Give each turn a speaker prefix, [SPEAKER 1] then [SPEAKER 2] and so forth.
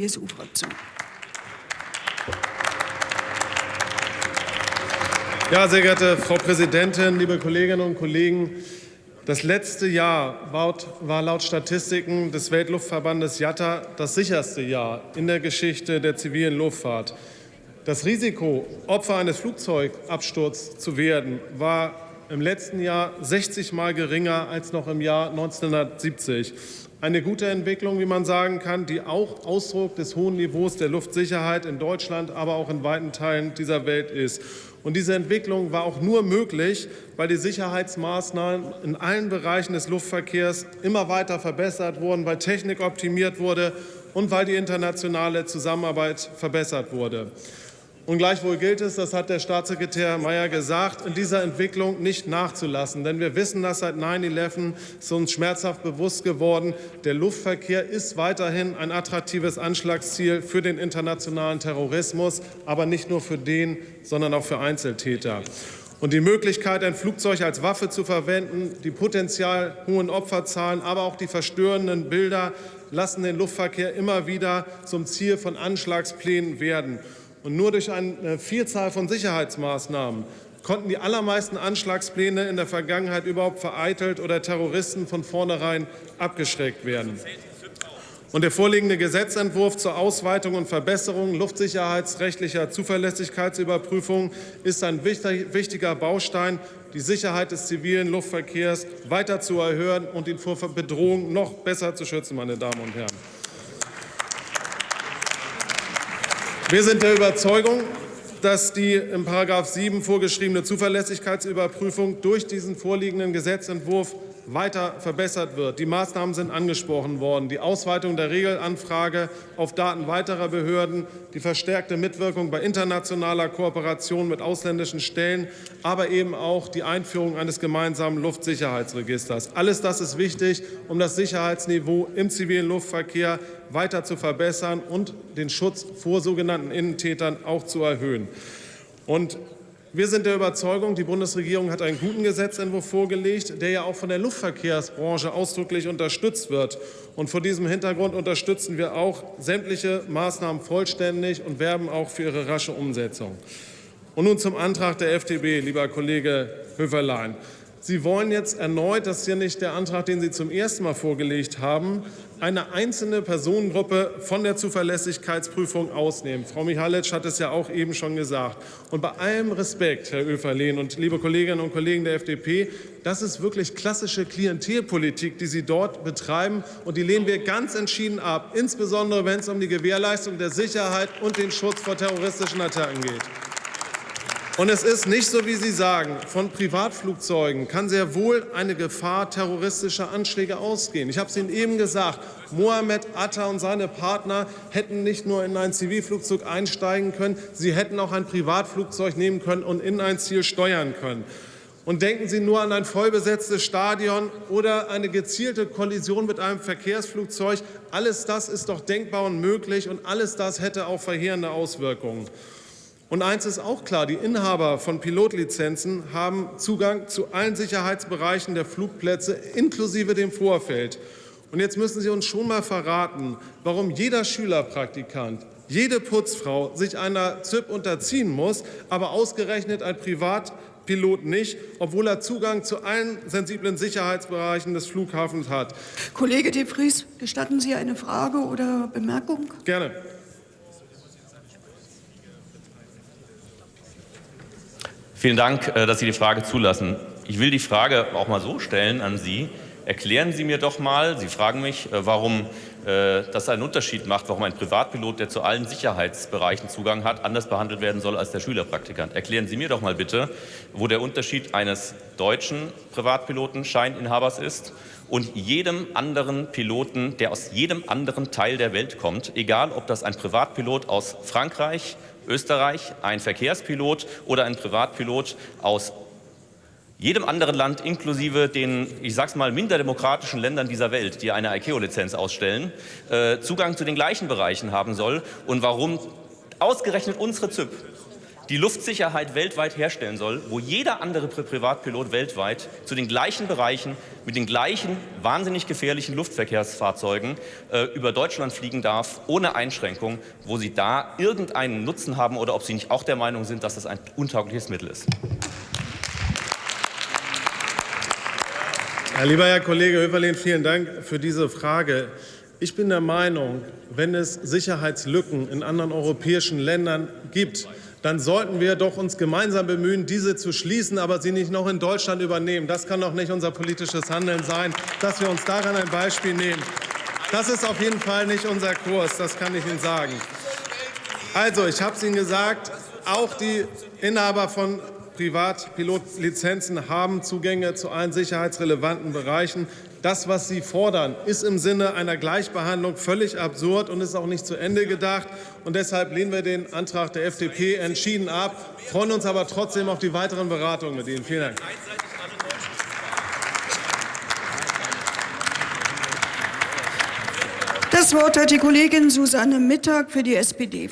[SPEAKER 1] CSU-Fraktion.
[SPEAKER 2] Ja, sehr geehrte Frau Präsidentin, liebe Kolleginnen und Kollegen! Das letzte Jahr war laut Statistiken des Weltluftverbandes IATA das sicherste Jahr in der Geschichte der zivilen Luftfahrt. Das Risiko, Opfer eines Flugzeugabsturzes zu werden, war im letzten Jahr 60 Mal geringer als noch im Jahr 1970. Eine gute Entwicklung, wie man sagen kann, die auch Ausdruck des hohen Niveaus der Luftsicherheit in Deutschland, aber auch in weiten Teilen dieser Welt ist. Und diese Entwicklung war auch nur möglich, weil die Sicherheitsmaßnahmen in allen Bereichen des Luftverkehrs immer weiter verbessert wurden, weil Technik optimiert wurde und weil die internationale Zusammenarbeit verbessert wurde. Und gleichwohl gilt es, das hat der Staatssekretär Mayer gesagt, in dieser Entwicklung nicht nachzulassen. Denn wir wissen das seit 9-11 ist uns schmerzhaft bewusst geworden. Der Luftverkehr ist weiterhin ein attraktives Anschlagsziel für den internationalen Terrorismus, aber nicht nur für den, sondern auch für Einzeltäter. Und die Möglichkeit, ein Flugzeug als Waffe zu verwenden, die potenziell hohen Opferzahlen, aber auch die verstörenden Bilder lassen den Luftverkehr immer wieder zum Ziel von Anschlagsplänen werden. Und nur durch eine Vielzahl von Sicherheitsmaßnahmen konnten die allermeisten Anschlagspläne in der Vergangenheit überhaupt vereitelt oder Terroristen von vornherein abgeschreckt werden. Und der vorliegende Gesetzentwurf zur Ausweitung und Verbesserung luftsicherheitsrechtlicher Zuverlässigkeitsüberprüfung ist ein wichtiger Baustein, die Sicherheit des zivilen Luftverkehrs weiter zu erhöhen und ihn vor Bedrohungen noch besser zu schützen, meine Damen und Herren. Wir sind der Überzeugung, dass die im § 7 vorgeschriebene Zuverlässigkeitsüberprüfung durch diesen vorliegenden Gesetzentwurf weiter verbessert wird. Die Maßnahmen sind angesprochen worden. Die Ausweitung der Regelanfrage auf Daten weiterer Behörden, die verstärkte Mitwirkung bei internationaler Kooperation mit ausländischen Stellen, aber eben auch die Einführung eines gemeinsamen Luftsicherheitsregisters. Alles das ist wichtig, um das Sicherheitsniveau im zivilen Luftverkehr weiter zu verbessern und den Schutz vor sogenannten Innentätern auch zu erhöhen. Und wir sind der Überzeugung, die Bundesregierung hat einen guten Gesetzentwurf vorgelegt, der ja auch von der Luftverkehrsbranche ausdrücklich unterstützt wird. Und vor diesem Hintergrund unterstützen wir auch sämtliche Maßnahmen vollständig und werben auch für ihre rasche Umsetzung. Und nun zum Antrag der FDP, lieber Kollege Höferlein. Sie wollen jetzt erneut, das ist ja nicht der Antrag, den Sie zum ersten Mal vorgelegt haben, eine einzelne Personengruppe von der Zuverlässigkeitsprüfung ausnehmen. Frau Michalic hat es ja auch eben schon gesagt. Und bei allem Respekt, Herr Öferlehn und liebe Kolleginnen und Kollegen der FDP, das ist wirklich klassische Klientelpolitik, die Sie dort betreiben. Und die lehnen wir ganz entschieden ab, insbesondere wenn es um die Gewährleistung der Sicherheit und den Schutz vor terroristischen Attacken geht. Und es ist nicht so, wie Sie sagen, von Privatflugzeugen kann sehr wohl eine Gefahr terroristischer Anschläge ausgehen. Ich habe es Ihnen eben gesagt, Mohammed Atta und seine Partner hätten nicht nur in ein Zivilflugzeug einsteigen können, sie hätten auch ein Privatflugzeug nehmen können und in ein Ziel steuern können. Und denken Sie nur an ein vollbesetztes Stadion oder eine gezielte Kollision mit einem Verkehrsflugzeug. Alles das ist doch denkbar und möglich, und alles das hätte auch verheerende Auswirkungen. Und eins ist auch klar, die Inhaber von Pilotlizenzen haben Zugang zu allen Sicherheitsbereichen der Flugplätze inklusive dem Vorfeld. Und jetzt müssen Sie uns schon mal verraten, warum jeder Schülerpraktikant, jede Putzfrau sich einer ZIP unterziehen muss, aber ausgerechnet ein Privatpilot nicht, obwohl er Zugang zu allen sensiblen Sicherheitsbereichen des Flughafens hat.
[SPEAKER 1] Kollege de Vries, gestatten Sie eine Frage oder Bemerkung?
[SPEAKER 2] Gerne.
[SPEAKER 3] Vielen Dank, äh, dass Sie die Frage zulassen. Ich will die Frage auch mal so stellen an Sie. Erklären Sie mir doch mal, Sie fragen mich, äh, warum äh, das einen Unterschied macht, warum ein Privatpilot, der zu allen Sicherheitsbereichen Zugang hat, anders behandelt werden soll als der Schülerpraktikant. Erklären Sie mir doch mal bitte, wo der Unterschied eines deutschen Privatpiloten Scheininhabers ist und jedem anderen Piloten, der aus jedem anderen Teil der Welt kommt, egal ob das ein Privatpilot aus Frankreich, Österreich, ein Verkehrspilot oder ein Privatpilot aus jedem anderen Land, inklusive den, ich sag's mal, minder demokratischen Ländern dieser Welt, die eine ICAO-Lizenz ausstellen, äh, Zugang zu den gleichen Bereichen haben soll. Und warum ausgerechnet unsere ZIP die Luftsicherheit weltweit herstellen soll, wo jeder andere Pri Privatpilot weltweit zu den gleichen Bereichen mit den gleichen wahnsinnig gefährlichen Luftverkehrsfahrzeugen äh, über Deutschland fliegen darf, ohne Einschränkung, wo sie da irgendeinen Nutzen haben oder ob sie nicht auch der Meinung sind, dass das ein untaugliches Mittel ist.
[SPEAKER 2] Ja, lieber Herr Kollege Höferlin, vielen Dank für diese Frage. Ich bin der Meinung, wenn es Sicherheitslücken in anderen europäischen Ländern gibt, dann sollten wir doch uns gemeinsam bemühen, diese zu schließen, aber sie nicht noch in Deutschland übernehmen. Das kann doch nicht unser politisches Handeln sein, dass wir uns daran ein Beispiel nehmen. Das ist auf jeden Fall nicht unser Kurs, das kann ich Ihnen sagen. Also, ich habe es Ihnen gesagt, auch die Inhaber von Privatpilotlizenzen haben Zugänge zu allen sicherheitsrelevanten Bereichen. Das, was Sie fordern, ist im Sinne einer Gleichbehandlung völlig absurd und ist auch nicht zu Ende gedacht. Und deshalb lehnen wir den Antrag der FDP entschieden ab, freuen uns aber trotzdem auf die weiteren Beratungen mit Ihnen. Vielen Dank.
[SPEAKER 1] Das Wort hat die Kollegin Susanne Mittag für die SPD.